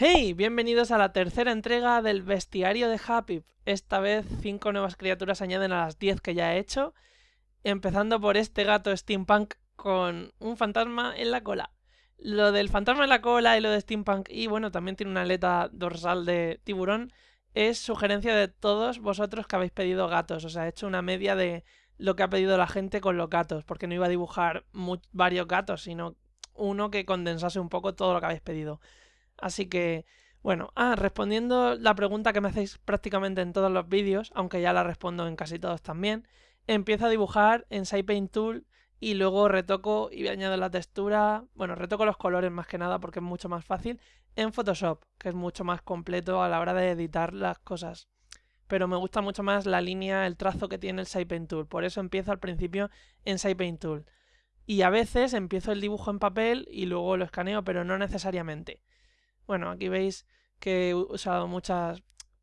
Hey, bienvenidos a la tercera entrega del bestiario de Happy. Esta vez cinco nuevas criaturas añaden a las 10 que ya he hecho, empezando por este gato steampunk con un fantasma en la cola. Lo del fantasma en la cola y lo de steampunk y bueno, también tiene una aleta dorsal de tiburón, es sugerencia de todos vosotros que habéis pedido gatos. O sea, he hecho una media de lo que ha pedido la gente con los gatos, porque no iba a dibujar varios gatos, sino uno que condensase un poco todo lo que habéis pedido. Así que, bueno, ah, respondiendo la pregunta que me hacéis prácticamente en todos los vídeos, aunque ya la respondo en casi todos también, empiezo a dibujar en Paint Tool y luego retoco y añado la textura, bueno, retoco los colores más que nada porque es mucho más fácil, en Photoshop, que es mucho más completo a la hora de editar las cosas. Pero me gusta mucho más la línea, el trazo que tiene el Paint Tool, por eso empiezo al principio en Paint Tool. Y a veces empiezo el dibujo en papel y luego lo escaneo, pero no necesariamente. Bueno, aquí veis que he usado muchas,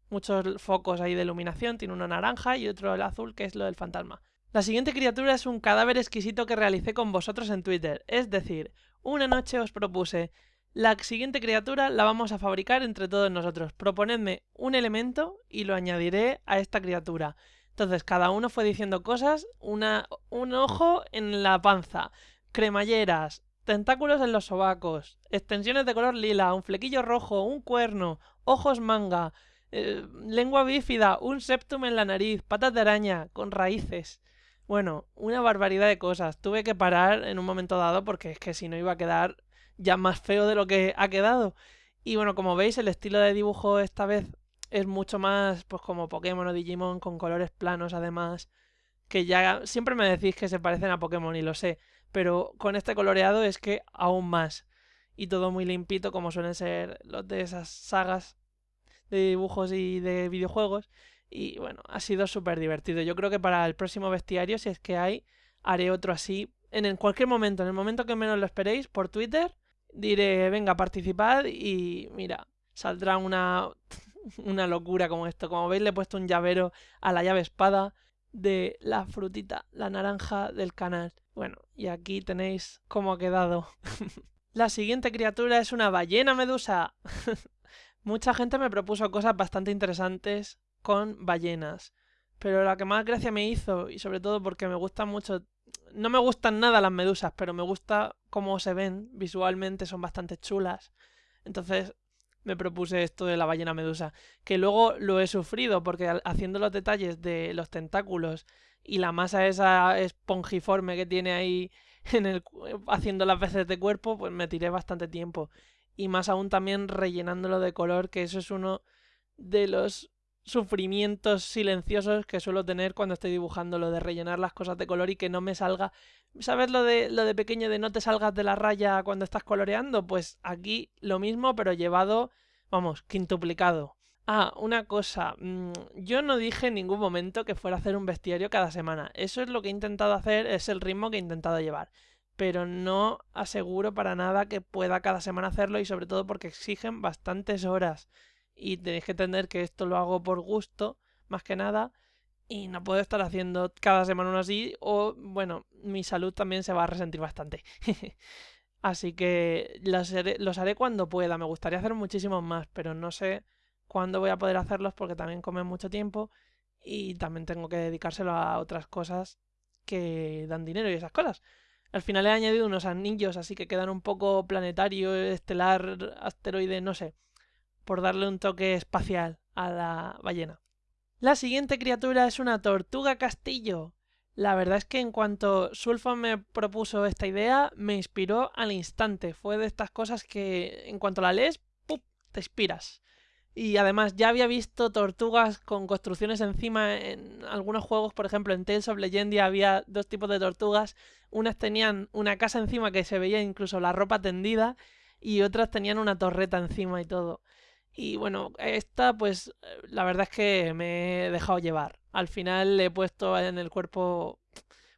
muchos focos ahí de iluminación. Tiene uno naranja y otro el azul, que es lo del fantasma. La siguiente criatura es un cadáver exquisito que realicé con vosotros en Twitter. Es decir, una noche os propuse, la siguiente criatura la vamos a fabricar entre todos nosotros. Proponedme un elemento y lo añadiré a esta criatura. Entonces, cada uno fue diciendo cosas, una, un ojo en la panza, cremalleras, tentáculos en los sobacos, extensiones de color lila, un flequillo rojo, un cuerno, ojos manga, eh, lengua bífida, un septum en la nariz, patas de araña, con raíces. Bueno, una barbaridad de cosas. Tuve que parar en un momento dado porque es que si no iba a quedar ya más feo de lo que ha quedado. Y bueno, como veis, el estilo de dibujo esta vez es mucho más pues como Pokémon o Digimon con colores planos además. Que ya siempre me decís que se parecen a Pokémon y lo sé pero con este coloreado es que aún más. Y todo muy limpito como suelen ser los de esas sagas de dibujos y de videojuegos. Y bueno, ha sido súper divertido. Yo creo que para el próximo bestiario, si es que hay, haré otro así. En cualquier momento, en el momento que menos lo esperéis, por Twitter, diré, venga, participad y mira, saldrá una, una locura como esto. Como veis, le he puesto un llavero a la llave espada de la frutita, la naranja del canal. Bueno, y aquí tenéis cómo ha quedado. la siguiente criatura es una ballena medusa. Mucha gente me propuso cosas bastante interesantes con ballenas. Pero la que más gracia me hizo, y sobre todo porque me gustan mucho... No me gustan nada las medusas, pero me gusta cómo se ven visualmente, son bastante chulas. Entonces me propuse esto de la ballena medusa, que luego lo he sufrido porque haciendo los detalles de los tentáculos y la masa esa espongiforme que tiene ahí en el, haciendo las veces de cuerpo, pues me tiré bastante tiempo. Y más aún también rellenándolo de color, que eso es uno de los sufrimientos silenciosos que suelo tener cuando estoy dibujando, lo de rellenar las cosas de color y que no me salga... ¿Sabes lo de, lo de pequeño de no te salgas de la raya cuando estás coloreando? Pues aquí lo mismo, pero llevado, vamos, quintuplicado. Ah, una cosa, mm, yo no dije en ningún momento que fuera a hacer un bestiario cada semana. Eso es lo que he intentado hacer, es el ritmo que he intentado llevar. Pero no aseguro para nada que pueda cada semana hacerlo y sobre todo porque exigen bastantes horas. Y tenéis que entender que esto lo hago por gusto, más que nada. Y no puedo estar haciendo cada semana uno así o, bueno, mi salud también se va a resentir bastante. Así que los haré, los haré cuando pueda. Me gustaría hacer muchísimos más, pero no sé cuándo voy a poder hacerlos porque también comen mucho tiempo y también tengo que dedicárselo a otras cosas que dan dinero y esas cosas. Al final he añadido unos anillos así que quedan un poco planetario, estelar, asteroide, no sé, por darle un toque espacial a la ballena. La siguiente criatura es una tortuga castillo. La verdad es que en cuanto Sulfo me propuso esta idea, me inspiró al instante. Fue de estas cosas que en cuanto la lees, ¡pup! te inspiras. Y además ya había visto tortugas con construcciones encima en algunos juegos, por ejemplo en Tales of Legendia había dos tipos de tortugas. Unas tenían una casa encima que se veía incluso la ropa tendida y otras tenían una torreta encima y todo. Y bueno, esta pues la verdad es que me he dejado llevar. Al final le he puesto en el cuerpo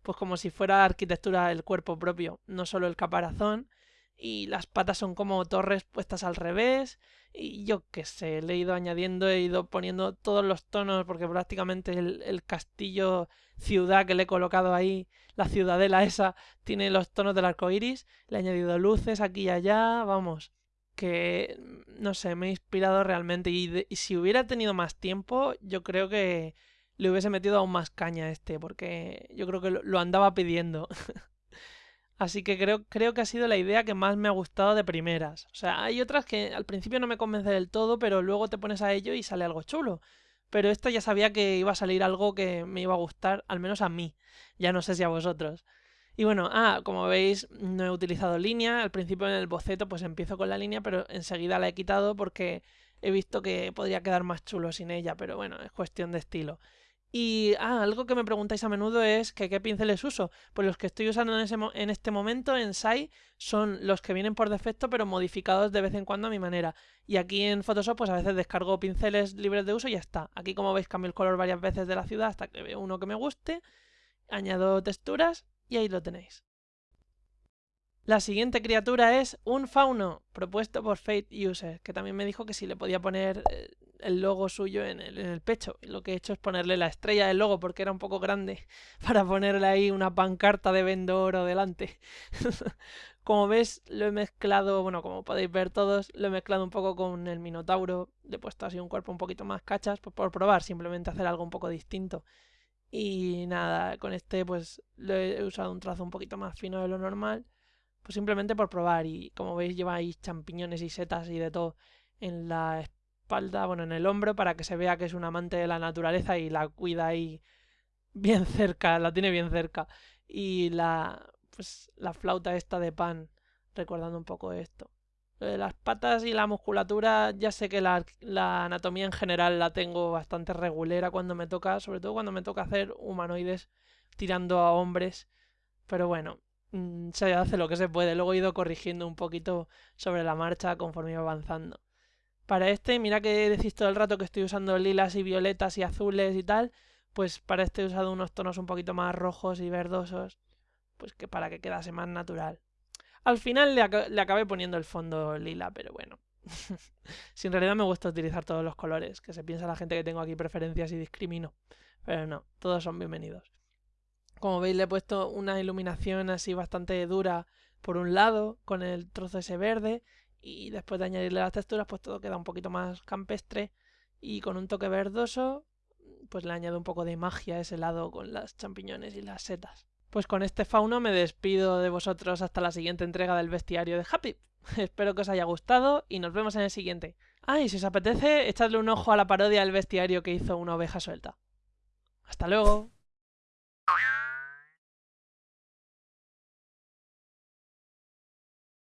pues como si fuera arquitectura el cuerpo propio, no solo el caparazón. Y las patas son como torres puestas al revés y yo qué sé, le he ido añadiendo, he ido poniendo todos los tonos, porque prácticamente el, castillo ciudad que le he colocado ahí, la ciudadela esa, tiene los tonos del arco iris. Le he añadido luces aquí y allá, vamos. Que, no sé, me ha inspirado realmente. Y, si hubiera tenido más tiempo, yo creo que le hubiese metido aún más caña a este, porque yo creo que lo, andaba pidiendo. Así que creo, creo que ha sido la idea que más me ha gustado de primeras. O sea, hay otras que al principio no me convence del todo, pero luego te pones a ello y sale algo chulo. Pero esta ya sabía que iba a salir algo que me iba a gustar, al menos a mí. Ya no sé si a vosotros. Y bueno, ah, como veis, no he utilizado línea. Al principio en el boceto pues empiezo con la línea, pero enseguida la he quitado porque he visto que podría quedar más chulo sin ella, pero bueno, es cuestión de estilo. Y ah, algo que me preguntáis a menudo es que qué pinceles uso. Pues los que estoy usando en, en este momento en SAI son los que vienen por defecto, pero modificados de vez en cuando a mi manera. Y aquí en Photoshop, pues a veces descargo pinceles libres de uso y ya está. Aquí, como veis, cambio el color varias veces de la ciudad hasta que veo uno que me guste. Añado texturas y ahí lo tenéis. La siguiente criatura es un fauno, propuesto por Fate User, que también me dijo que si le podía poner eh, el logo suyo en el, pecho. lo que he hecho es ponerle la estrella del logo porque era un poco grande para ponerle ahí una pancarta de Vendoro delante. como ves, lo he mezclado, bueno, como podéis ver todos, lo he mezclado un poco con el Minotauro. Le he puesto así un cuerpo un poquito más cachas, pues por probar, simplemente hacer algo un poco distinto. Y nada, con este pues lo he usado un trazo un poquito más fino de lo normal. Pues simplemente por probar. Y como veis lleva ahí champiñones y setas y de todo en la espalda, bueno, en el hombro, para que se vea que es un amante de la naturaleza y la cuida ahí bien cerca, la tiene bien cerca. Y la, pues, la flauta esta de pan, recordando un poco esto las patas y la musculatura, ya sé que la, anatomía en general la tengo bastante regulera cuando me toca, sobre todo cuando me toca hacer humanoides tirando a hombres. Pero bueno, mm, se hace lo que se puede. Luego he ido corrigiendo un poquito sobre la marcha conforme iba avanzando. Para este, mira que decís todo el rato que estoy usando lilas y violetas y azules y tal. Pues para este he usado unos tonos un poquito más rojos y verdosos. Pues que para que quedase más natural. Al final le, acabé poniendo el fondo lila, pero bueno. si en realidad me gusta utilizar todos los colores, que se piensa la gente que tengo aquí preferencias y discrimino. Pero no, todos son bienvenidos. Como veis le he puesto una iluminación así bastante dura por un lado, con el trozo ese verde, y después de añadirle las texturas, pues todo queda un poquito más campestre. Y con un toque verdoso, pues le añado un poco de magia a ese lado con las champiñones y las setas. Pues con este fauno me despido de vosotros hasta la siguiente entrega del bestiario de Happy. Espero que os haya gustado y nos vemos en el siguiente. Ah, y si os apetece, echadle un ojo a la parodia del bestiario que hizo una oveja suelta. Hasta luego.